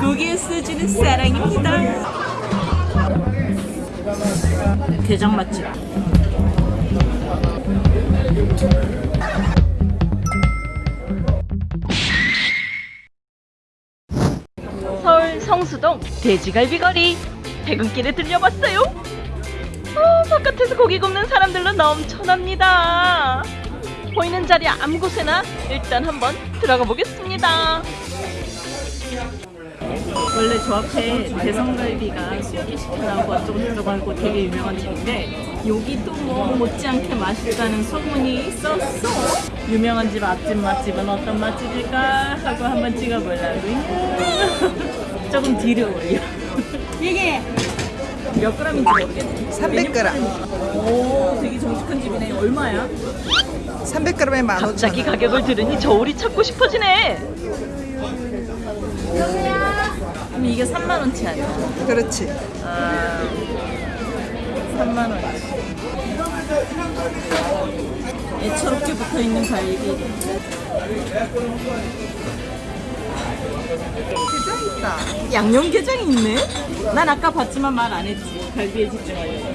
고기에 쓰지는 사랑입니다. 게장 맛집. 서울 성수동 돼지갈비 거리 퇴근길에 들려봤어요. 아, 바깥에서 고기 굽는 사람들로 넘쳐납니다. 보이는 자리 아무 곳에나 일단 한번 들어가 보겠습니다. 원래 저 앞에 대성갈비가 거 조금 들어가고 되게 유명한 집인데 여기 또뭐 못지않게 맛있다는 소문이 있었어. 유명한 집 앞집 맛집은 어떤 맛집일까 하고 한번 찍어보려고요. 조금 뒤로 올려. 이게 몇 g인지 모르겠네. 300g. 오, 되게 정직한 집이네. 얼마야? 300g에 15,000원. 갑자기 가격을 들으니 저울이 찾고 싶어지네. 그럼 이게 3만 원치 아니야? 그렇지. 아, 3만 원치. 애처롭게 붙어 있는 갈비. 게장 있다. 양념 게장이 있네. 난 아까 봤지만 말 안 했지. 갈비에 집중하려고.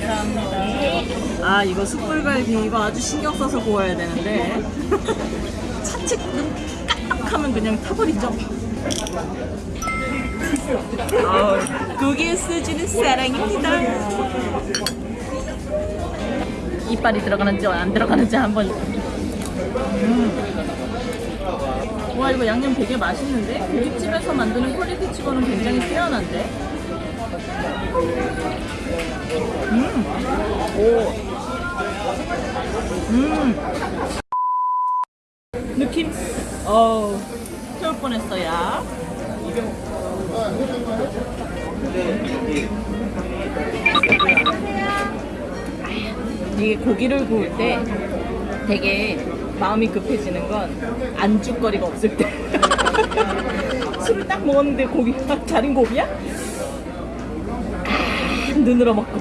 감사합니다. 아 이거 숯불갈비 이거 아주 신경 써서 구워야 되는데 차츰 까딱하면 그냥 타버리죠. 아우, 고기에 쓰지는 사랑입니다. 이빨이 들어가는지 안 들어가는지 한번. 음. 와 이거 양념 되게 맛있는데 고깃집에서 만드는 quality 치고는 굉장히 뛰어난데. 음. 오. 음. 어우. 태울 뻔했어 야. 이게 고기를 구울 때 되게 마음이 급해지는 건 안주거리가 없을 때 술을 딱 먹었는데 고기가 다른 고기야? 아, 눈으로 먹고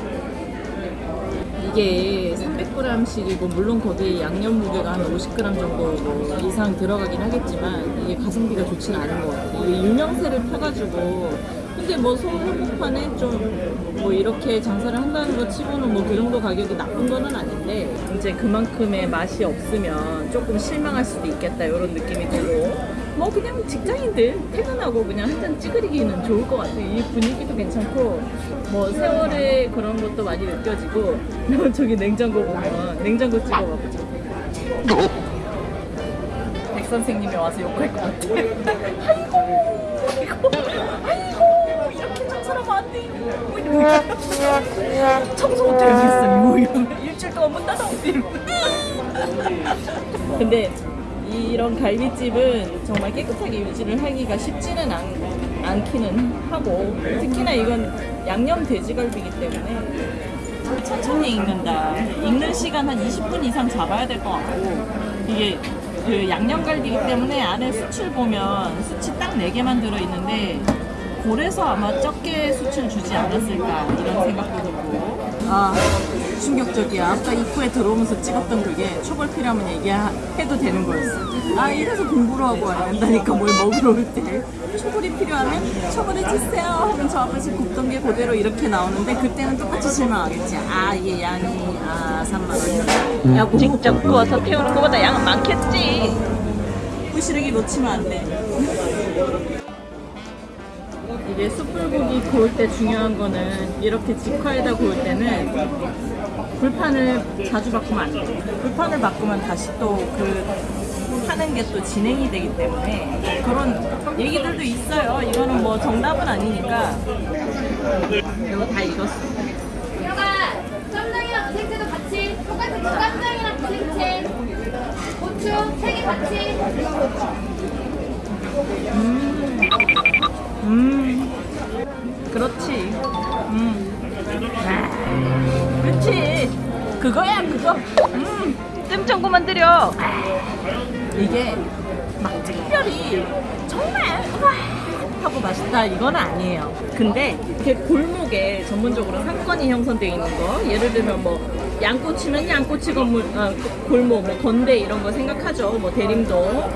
이게 300g씩이고 물론 거기에 양념 무게가 한 50g 정도 뭐 이상 들어가긴 하겠지만 이게 가성비가 좋지는 않은 것 같아요. 이게 유명세를 펴가지고 근데 뭐 서울 한복판에 좀 뭐 이렇게 장사를 한다는 것 치고는 뭐 그 정도 가격이 나쁜 거는 아닌데 이제 그만큼의 맛이 없으면 조금 실망할 수도 있겠다 이런 느낌이 들고 뭐 그냥 직장인들 퇴근하고 그냥 한 잔 찌그리기는 좋을 것 같아요. 이 분위기도 괜찮고 뭐 세월의 그런 것도 많이 느껴지고 저기 냉장고 보면 냉장고 찍어봐보자. 백 선생님이 와서 욕할 것 같아. 아이고, 아이고, 아이고, 이렇게 청소하면 안 돼요. 뭐 이러고. 청소부터 여기 있어. 뭐 일주일 동안 문 닫아오지. 근데 이런 갈비집은 정말 깨끗하게 유지를 하기가 쉽지는 않, 않기는 하고 특히나 이건 양념 돼지갈비이기 때문에 천천히 익는다. 익는 시간 한 20분 이상 잡아야 될 것 같고 이게 그 양념갈비이기 때문에 안에 수출 보면 수치 딱 4개만 들어있는데 그래서 아마 적게 수출 주지 않았을까 이런 생각도 들고 아 충격적이야. 아까 입구에 들어오면서 찍었던 그게 초벌 필요하면 얘기해도 되는 거였어. 아 이래서 공부를 하고 와야 된다니까 뭘 먹으러 올 때. 초벌이 필요하면 초벌해 주세요 하면 저 앞에서 굽던 게 그대로 이렇게 나오는데 그때는 똑같이 실망하겠지. 아 이게 양이 아 3만 원 야, 직접 구워서 태우는 것보다 양은 많겠지. 부시르기 놓치면 안 돼 이게 숯불고기 구울 때 중요한 거는 이렇게 직화에다 구울 때는 불판을 자주 바꾸면 안 돼. 불판을 바꾸면 다시 또그 하는 게 또 진행이 되기 때문에 그런 얘기들도 있어요. 이거는 뭐 정답은 아니니까. 이거 다 익었어. 여가 쌈장이랑 무생채도 같이 똑같은 쌈장이랑 무생채 고추 세 개 같이 그거야, 그거. 음, 뜸청구만 들여. 이게 막 특별히 정말 와 하고 맛있다 이건 아니에요. 근데 이렇게 골목에 전문적으로 상권이 형성되어 있는 거, 예를 들면 뭐 양꼬치면 양꼬치 건물, 아, 골목, 뭐 건대 이런 거 생각하죠. 뭐 대림동.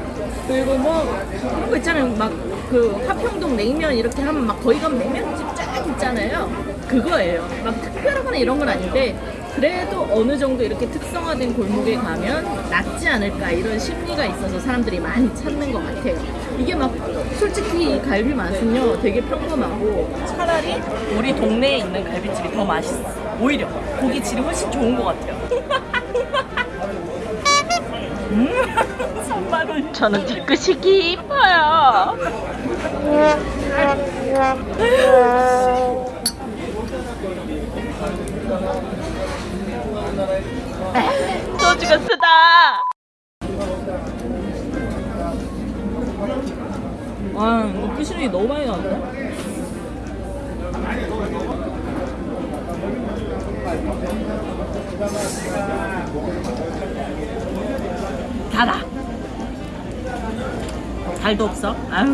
그리고 뭐 그런 거 있잖아요. 막 그 화평동 냉면 이렇게 하면 막 거기 가면 냉면집 쫙 있잖아요. 그거예요. 막 특별하거나 이런 건 아닌데 그래도 어느 정도 이렇게 특성화된 골목에 가면 낫지 않을까 이런 심리가 있어서 사람들이 많이 찾는 것 같아요. 이게 막 솔직히 이 갈비 맛은요 되게 평범하고 차라리 우리 동네에 있는 갈비집이 더 맛있어. 오히려 고기 질이 훨씬 좋은 것 같아요. 음, 정말은 저는 뒤끝이 깊어요. 와, 이거 부시름이 너무 많이 나왔다. 달아. 달도 없어. 아유.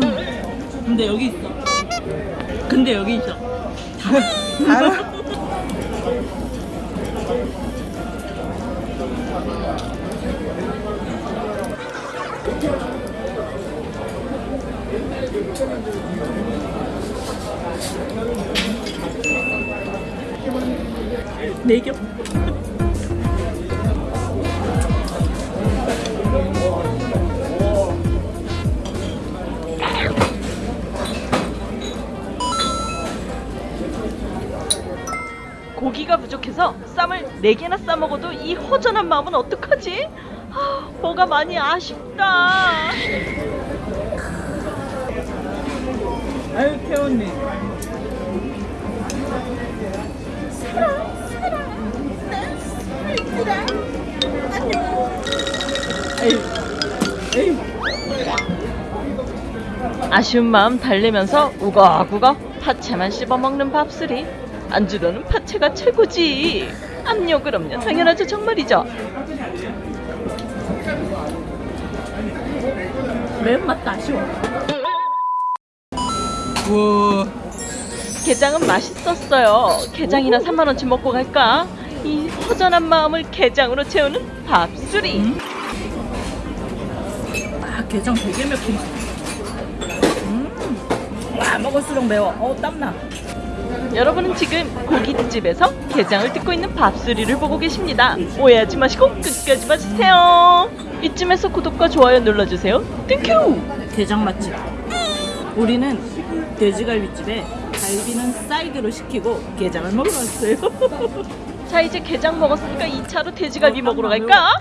근데 여기 있어. 근데 여기 있어. 달아? 네 겹. 고기가 부족해서 쌈을 4개나 싸 먹어도 이 허전한 마음은 어떡하지? 아, 뭐가 많이 아쉽다. 아유, 에휴. 아쉬운 마음 달래면서 우걱우걱 파채만 씹어먹는 밥술이 안주로는 파채가 최고지. 압력 그럼요 당연하죠 정말이죠. 매운맛도 아쉬워 우와. 게장은 맛있었어요 게장이나 3만원치 먹고 갈까? 이 허전한 마음을 게장으로 채우는 밥술이 아 게장 되게 맵긴 음. 와 먹을수록 매워 어 땀나 여러분은 지금 고깃집에서 게장을 뜯고 있는 밥수리를 보고 계십니다. 오해하지 마시고 끝까지 봐주세요. 이쯤에서 구독과 좋아요 눌러주세요. Thank you! 게장 맛집. 우리는 돼지갈비집에 갈비는 사이드로 시키고 게장을 먹으러 왔어요. 자 이제 게장 먹었으니까 2차로 돼지갈비 먹으러 갈까?